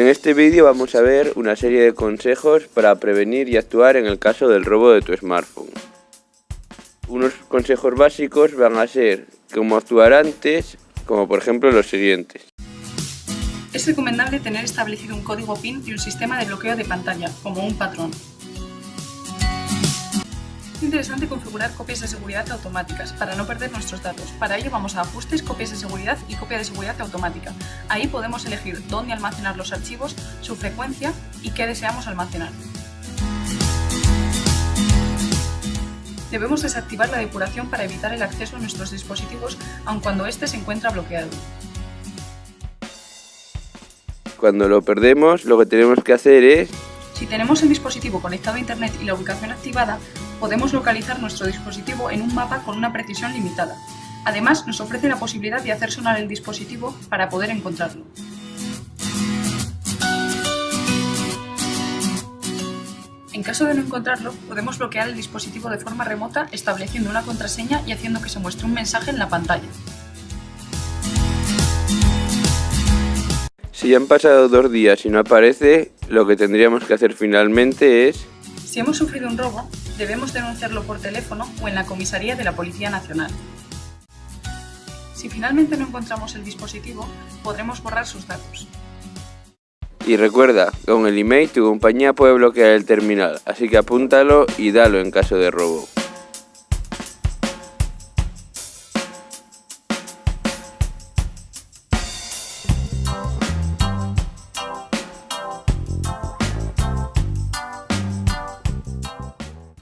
En este vídeo vamos a ver una serie de consejos para prevenir y actuar en el caso del robo de tu smartphone. Unos consejos básicos van a ser cómo actuar antes, como por ejemplo los siguientes. Es recomendable tener establecido un código PIN y un sistema de bloqueo de pantalla, como un patrón. Es interesante configurar copias de seguridad automáticas para no perder nuestros datos. Para ello vamos a Ajustes, Copias de seguridad y Copia de seguridad automática. Ahí podemos elegir dónde almacenar los archivos, su frecuencia y qué deseamos almacenar. Debemos desactivar la depuración para evitar el acceso a nuestros dispositivos aun cuando éste se encuentra bloqueado. Cuando lo perdemos, lo que tenemos que hacer es... Si tenemos el dispositivo conectado a Internet y la ubicación activada, podemos localizar nuestro dispositivo en un mapa con una precisión limitada. Además, nos ofrece la posibilidad de hacer sonar el dispositivo para poder encontrarlo. En caso de no encontrarlo, podemos bloquear el dispositivo de forma remota estableciendo una contraseña y haciendo que se muestre un mensaje en la pantalla. Si han pasado dos días y no aparece, lo que tendríamos que hacer finalmente es... Si hemos sufrido un robo, debemos denunciarlo por teléfono o en la comisaría de la Policía Nacional. Si finalmente no encontramos el dispositivo, podremos borrar sus datos. Y recuerda, con el email tu compañía puede bloquear el terminal, así que apúntalo y dalo en caso de robo.